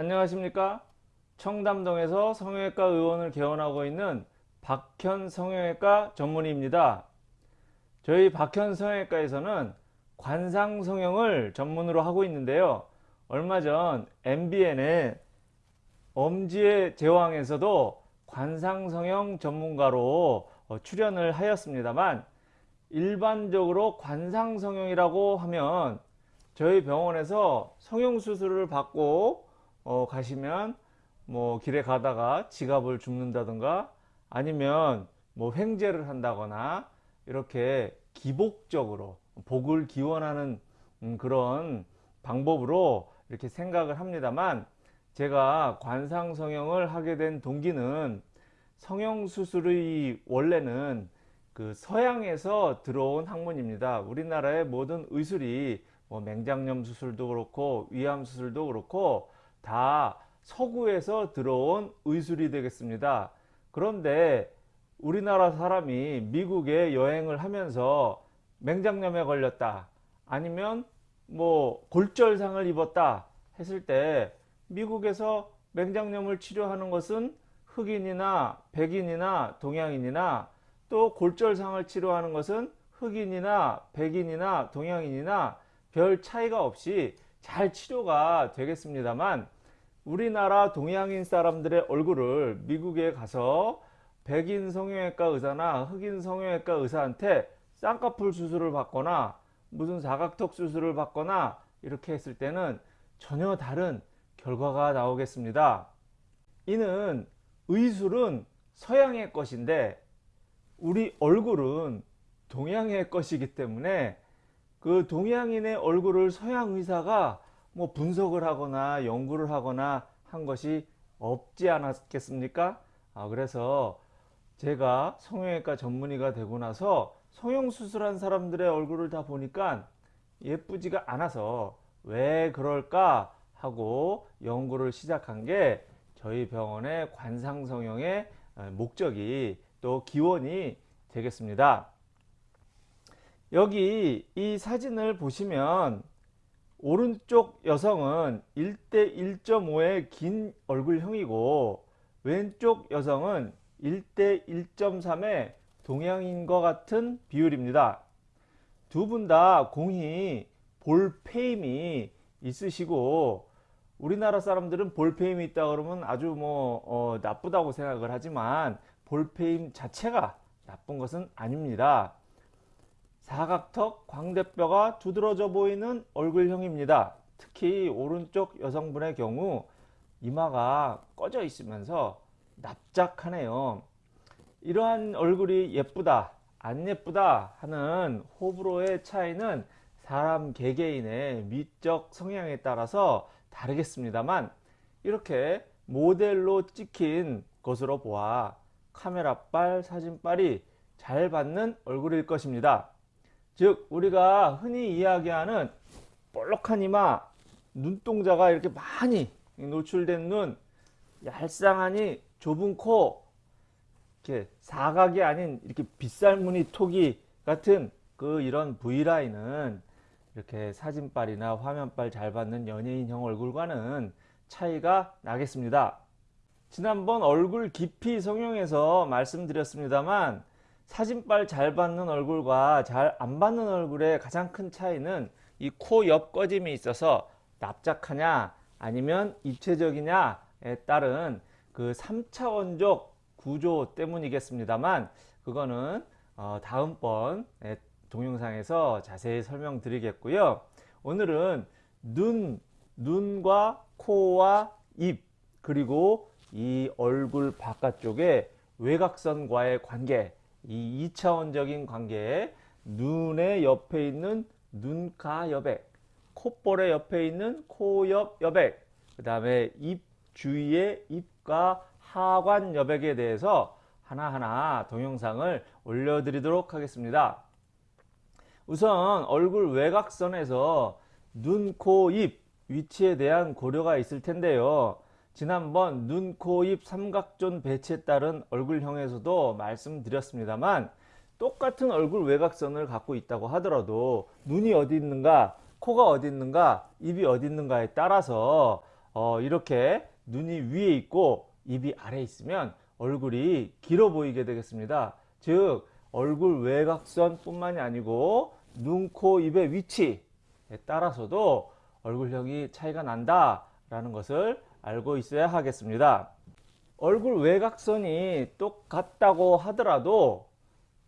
안녕하십니까? 청담동에서 성형외과 의원을 개원하고 있는 박현 성형외과 전문의입니다. 저희 박현 성형외과에서는 관상 성형을 전문으로 하고 있는데요. 얼마 전 MBN의 엄지의 제왕에서도 관상 성형 전문가로 어, 출연을 하였습니다만 일반적으로 관상 성형이라고 하면 저희 병원에서 성형수술을 받고 어, 가시면 뭐 길에 가다가 지갑을 줍는다든가 아니면 뭐 횡재를 한다거나 이렇게 기복적으로 복을 기원하는 음, 그런 방법으로 이렇게 생각을 합니다만 제가 관상 성형을 하게 된 동기는 성형 수술의 원래는 그 서양에서 들어온 학문입니다. 우리나라의 모든 의술이 뭐 맹장염 수술도 그렇고 위암 수술도 그렇고 다 서구에서 들어온 의술이 되겠습니다. 그런데 우리나라 사람이 미국에 여행을 하면서 맹장염에 걸렸다 아니면 뭐 골절상을 입었다 했을 때 미국에서 맹장염을 치료하는 것은 흑인이나 백인이나 동양인이나 또 골절상을 치료하는 것은 흑인이나 백인이나 동양인이나 별 차이가 없이 잘 치료가 되겠습니다만 우리나라 동양인 사람들의 얼굴을 미국에 가서 백인 성형외과 의사나 흑인 성형외과 의사한테 쌍꺼풀 수술을 받거나 무슨 사각턱 수술을 받거나 이렇게 했을 때는 전혀 다른 결과가 나오겠습니다. 이는 의술은 서양의 것인데 우리 얼굴은 동양의 것이기 때문에 그 동양인의 얼굴을 서양 의사가 뭐 분석을 하거나 연구를 하거나 한 것이 없지 않았겠습니까? 아, 그래서 제가 성형외과 전문의가 되고 나서 성형수술한 사람들의 얼굴을 다 보니까 예쁘지가 않아서 왜 그럴까 하고 연구를 시작한 게 저희 병원의 관상성형의 목적이 또 기원이 되겠습니다. 여기 이 사진을 보시면 오른쪽 여성은 1대 1.5의 긴 얼굴형이고 왼쪽 여성은 1대 1.3의 동양인과 같은 비율입니다. 두 분 다 공히 볼페임이 있으시고 우리나라 사람들은 볼페임이 있다 그러면 아주 뭐 어, 나쁘다고 생각을 하지만 볼페임 자체가 나쁜 것은 아닙니다. 사각턱 광대뼈가 두드러져 보이는 얼굴형입니다. 특히 오른쪽 여성분의 경우 이마가 꺼져 있으면서 납작하네요. 이러한 얼굴이 예쁘다 안 예쁘다 하는 호불호의 차이는 사람 개개인의 미적 성향에 따라서 다르겠습니다만 이렇게 모델로 찍힌 것으로 보아 카메라빨 사진빨이 잘 받는 얼굴일 것입니다. 즉 우리가 흔히 이야기하는 볼록한 이마 눈동자가 이렇게 많이 노출된 눈 얄쌍하니 좁은 코 이렇게 사각이 아닌 이렇게 빗살무늬 토기 같은 그 이런 V라인은 이렇게 사진빨이나 화면빨 잘 받는 연예인형 얼굴과는 차이가 나겠습니다. 지난번 얼굴 깊이 성형에서 말씀드렸습니다만 사진빨 잘 받는 얼굴과 잘 안 받는 얼굴의 가장 큰 차이는 이 코 옆 꺼짐이 있어서 납작하냐 아니면 입체적이냐에 따른 그 3차원적 구조 때문이겠습니다만 그거는 어 다음번 동영상에서 자세히 설명드리겠고요. 오늘은 눈, 눈과 코와 입 그리고 이 얼굴 바깥쪽에 외곽선과의 관계 이 2차원적인 관계 눈의 옆에 있는 눈가 여백 콧볼의 옆에 있는 코옆 여백 그 다음에 입 주위의 입과 하관 여백에 대해서 하나하나 동영상을 올려드리도록 하겠습니다. 우선 얼굴 외곽선에서 눈, 코, 입 위치에 대한 고려가 있을 텐데요. 지난번 눈, 코, 입 삼각존 배치에 따른 얼굴형에서도 말씀드렸습니다만 똑같은 얼굴 외곽선을 갖고 있다고 하더라도 눈이 어디 있는가 코가 어디 있는가 입이 어디 있는가에 따라서 어, 이렇게 눈이 위에 있고 입이 아래에 있으면 얼굴이 길어 보이게 되겠습니다. 즉 얼굴 외곽선 뿐만이 아니고 눈, 코, 입의 위치에 따라서도 얼굴형이 차이가 난다 라는 것을 알고 있어야 하겠습니다. 얼굴 외곽선이 똑같다고 하더라도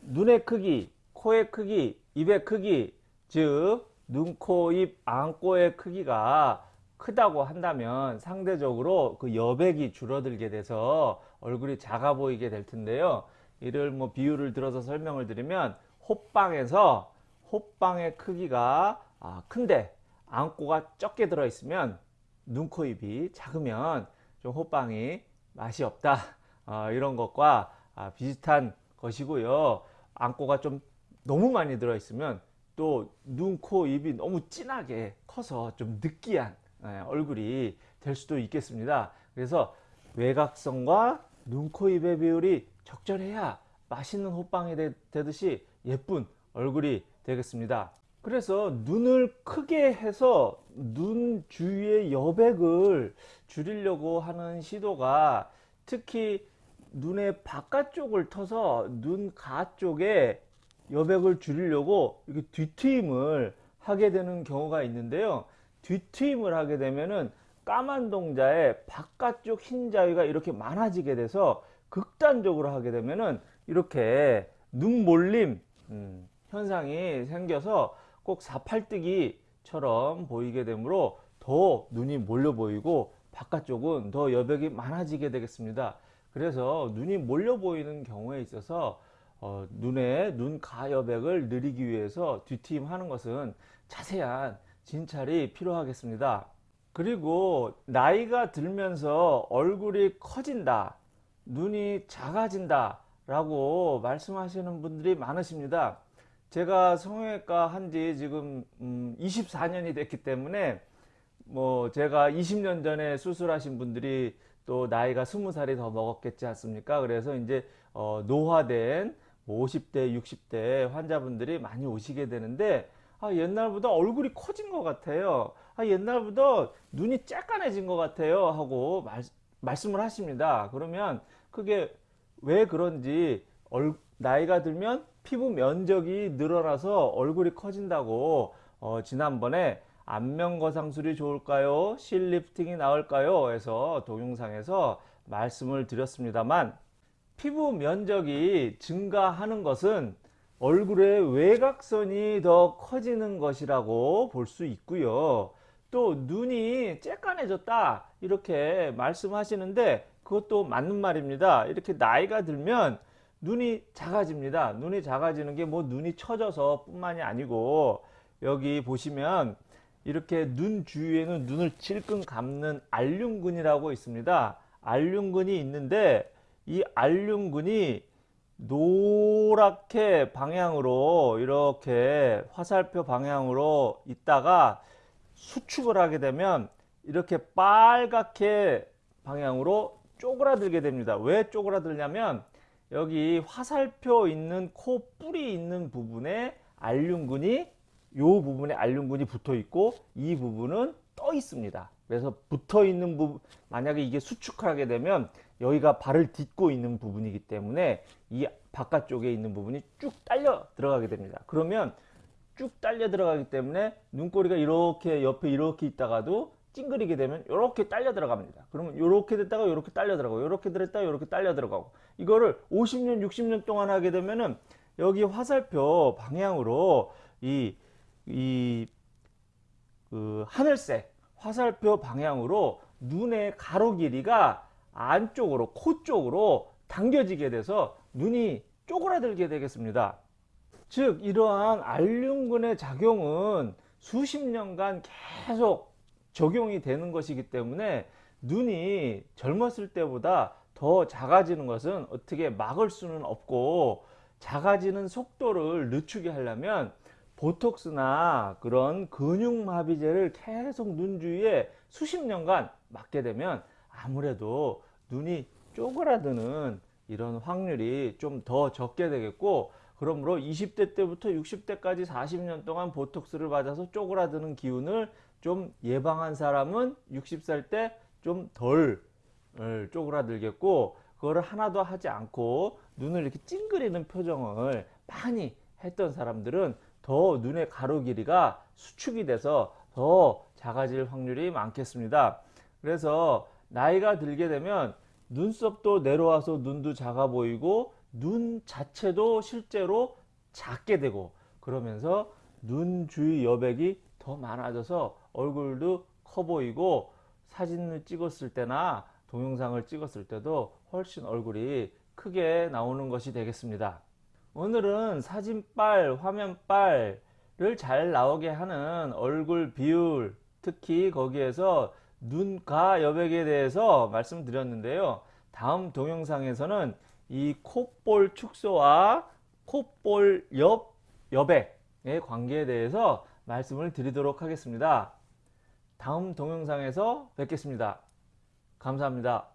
눈의 크기, 코의 크기, 입의 크기, 즉 눈, 코, 입, 안꼬의 크기가 크다고 한다면 상대적으로 그 여백이 줄어들게 돼서 얼굴이 작아 보이게 될 텐데요. 이를 뭐 비유를 들어서 설명을 드리면 호빵에서 호빵의 크기가 아, 큰데 안꼬가 적게 들어 있으면 눈, 코, 입이 작으면 좀 호빵이 맛이 없다 어, 이런 것과 아, 비슷한 것이고요. 안꼬가 좀 너무 많이 들어 있으면 또 눈, 코, 입이 너무 진하게 커서 좀 느끼한 예, 얼굴이 될 수도 있겠습니다. 그래서 외곽선과 눈, 코, 입의 비율이 적절해야 맛있는 호빵이 되, 되듯이 예쁜 얼굴이 되겠습니다. 그래서 눈을 크게 해서 눈 주위의 여백을 줄이려고 하는 시도가 특히 눈의 바깥쪽을 터서 눈가 쪽에 여백을 줄이려고 이렇게 뒤트임을 하게 되는 경우가 있는데요. 뒤트임을 하게 되면은 까만 동자의 바깥쪽 흰 자위가 이렇게 많아지게 돼서 극단적으로 하게 되면은 이렇게 눈 몰림 음, 현상이 생겨서 꼭 사팔뜨기처럼 보이게 되므로 더 눈이 몰려 보이고 바깥쪽은 더 여백이 많아지게 되겠습니다. 그래서 눈이 몰려 보이는 경우에 있어서 어, 눈의 눈 가 여백을 늘리기 위해서 뒤트임 하는 것은 자세한 진찰이 필요하겠습니다. 그리고 나이가 들면서 얼굴이 커진다, 눈이 작아진다 라고 말씀하시는 분들이 많으십니다. 제가 성형외과 한 지 지금 음 24년이 됐기 때문에 뭐 제가 20년 전에 수술하신 분들이 또 나이가 20살이 더 먹었겠지 않습니까? 그래서 이제 어 노화된 50대, 뭐 60대 환자분들이 많이 오시게 되는데 아, 옛날보다 얼굴이 커진 것 같아요. 아, 옛날보다 눈이 쬐깐해진 것 같아요. 하고 말, 말씀을 하십니다. 그러면 그게 왜 그런지 얼, 나이가 들면 피부 면적이 늘어나서 얼굴이 커진다고 어, 지난번에 안면거상술이 좋을까요? 실리프팅이 나을까요? 해서 동영상에서 말씀을 드렸습니다만 피부 면적이 증가하는 것은 얼굴의 외곽선이 더 커지는 것이라고 볼 수 있고요. 또 눈이 쬐깐해졌다 이렇게 말씀하시는데 그것도 맞는 말입니다. 이렇게 나이가 들면 눈이 작아집니다. 눈이 작아지는 게 뭐 눈이 처져서 뿐만이 아니고 여기 보시면 이렇게 눈 주위에는 눈을 찔끔 감는 알륜근이라고 있습니다. 알륜근이 있는데 이 알륜근이 노랗게 방향으로 이렇게 화살표 방향으로 있다가 수축을 하게 되면 이렇게 빨갛게 방향으로 쪼그라들게 됩니다. 왜 쪼그라들냐면 여기 화살표 있는 코 뿌리 있는 부분에 알륜근이 요 부분에 알륜근이 붙어 있고 이 부분은 떠 있습니다. 그래서 붙어 있는 부분 만약에 이게 수축하게 되면 여기가 발을 딛고 있는 부분이기 때문에 이 바깥쪽에 있는 부분이 쭉 딸려 들어가게 됩니다. 그러면 쭉 딸려 들어가기 때문에 눈꼬리가 이렇게 옆에 이렇게 있다가도 찡그리게 되면 이렇게 딸려 들어갑니다. 그러면 이렇게 됐다가 이렇게 딸려 들어가고 이렇게 들었다가 이렇게 딸려 들어가고 이거를 50년 60년 동안 하게 되면은 여기 화살표 방향으로 이 이 그 하늘색 화살표 방향으로 눈의 가로 길이가 안쪽으로 코 쪽으로 당겨지게 돼서 눈이 쪼그라들게 되겠습니다. 즉 이러한 알륜근의 작용은 수십 년간 계속 적용이 되는 것이기 때문에 눈이 젊었을 때보다 더 작아지는 것은 어떻게 막을 수는 없고 작아지는 속도를 늦추게 하려면 보톡스나 그런 근육마비제를 계속 눈 주위에 수십 년간 맞게 되면 아무래도 눈이 쪼그라드는 이런 확률이 좀 더 적게 되겠고 그러므로 20대 때부터 60대까지 40년 동안 보톡스를 맞아서 쪼그라드는 기운을 좀 예방한 사람은 60살 때 좀 덜 쪼그라들겠고 그거를 하나도 하지 않고 눈을 이렇게 찡그리는 표정을 많이 했던 사람들은 더 눈의 가로 길이가 수축이 돼서 더 작아질 확률이 많겠습니다. 그래서 나이가 들게 되면 눈썹도 내려와서 눈도 작아 보이고 눈 자체도 실제로 작게 되고 그러면서 눈 주위 여백이 더 많아져서 얼굴도 커 보이고 사진을 찍었을 때나 동영상을 찍었을 때도 훨씬 얼굴이 크게 나오는 것이 되겠습니다. 오늘은 사진빨, 화면빨을 잘 나오게 하는 얼굴 비율, 특히 거기에서 눈가 여백에 대해서 말씀드렸는데요. 다음 동영상에서는 이 콧볼 축소와 콧볼 옆 여백의 관계에 대해서 말씀을 드리도록 하겠습니다. 다음 동영상에서 뵙겠습니다. 감사합니다.